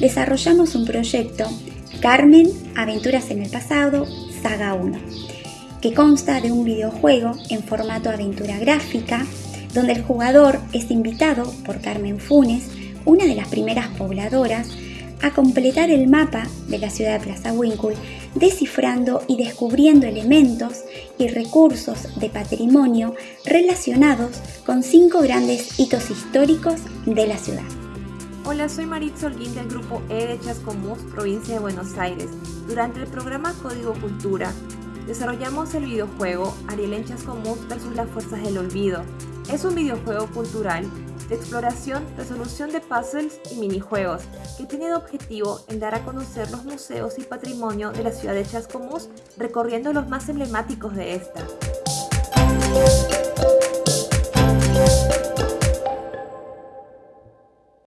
desarrollamos un proyecto Carmen, Aventuras en el Pasado, Saga 1, que consta de un videojuego en formato aventura gráfica, donde el jugador es invitado por Carmen Funes, una de las primeras pobladoras, a completar el mapa de la ciudad de Plaza Winkle, descifrando y descubriendo elementos y recursos de patrimonio relacionados con cinco grandes hitos históricos de la ciudad. Hola, soy Maritza Holguín del grupo E de Chascomús, provincia de Buenos Aires. Durante el programa Código Cultura, desarrollamos el videojuego Ariel en Chascomús versus las Fuerzas del Olvido. Es un videojuego cultural de exploración, resolución de puzzles y minijuegos, que tiene de objetivo en dar a conocer los museos y patrimonio de la ciudad de Chascomús, recorriendo los más emblemáticos de esta.